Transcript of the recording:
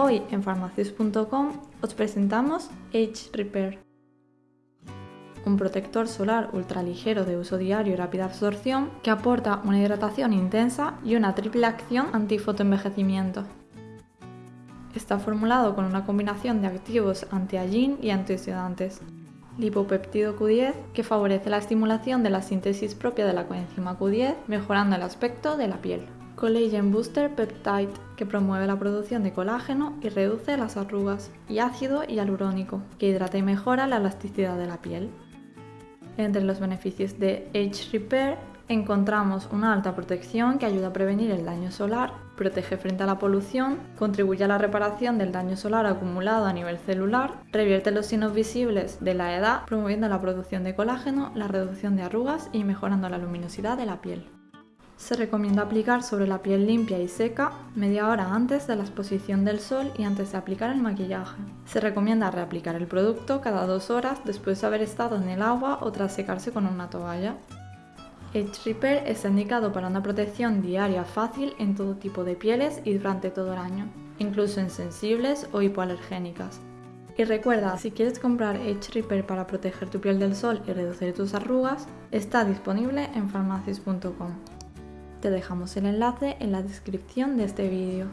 Hoy en farmacius.com os presentamos Age Repair, un protector solar ultraligero de uso diario y rápida absorción que aporta una hidratación intensa y una triple acción antifotoenvejecimiento. Está formulado con una combinación de activos anti-aging y antioxidantes. Lipopeptido Q10 que favorece la estimulación de la síntesis propia de la coenzima Q10 mejorando el aspecto de la piel. Collagen Booster Peptide, que promueve la producción de colágeno y reduce las arrugas, y ácido hialurónico, que hidrata y mejora la elasticidad de la piel. Entre los beneficios de Age Repair encontramos una alta protección que ayuda a prevenir el daño solar, protege frente a la polución, contribuye a la reparación del daño solar acumulado a nivel celular, revierte los signos visibles de la edad, promoviendo la producción de colágeno, la reducción de arrugas y mejorando la luminosidad de la piel. Se recomienda aplicar sobre la piel limpia y seca media hora antes de la exposición del sol y antes de aplicar el maquillaje. Se recomienda reaplicar el producto cada dos horas después de haber estado en el agua o tras secarse con una toalla. Age Repair está indicado para una protección diaria fácil en todo tipo de pieles y durante todo el año, incluso en sensibles o hipoalergénicas. Y recuerda, si quieres comprar Age Repair para proteger tu piel del sol y reducir tus arrugas, está disponible en farmacias.com. Te dejamos el enlace en la descripción de este vídeo.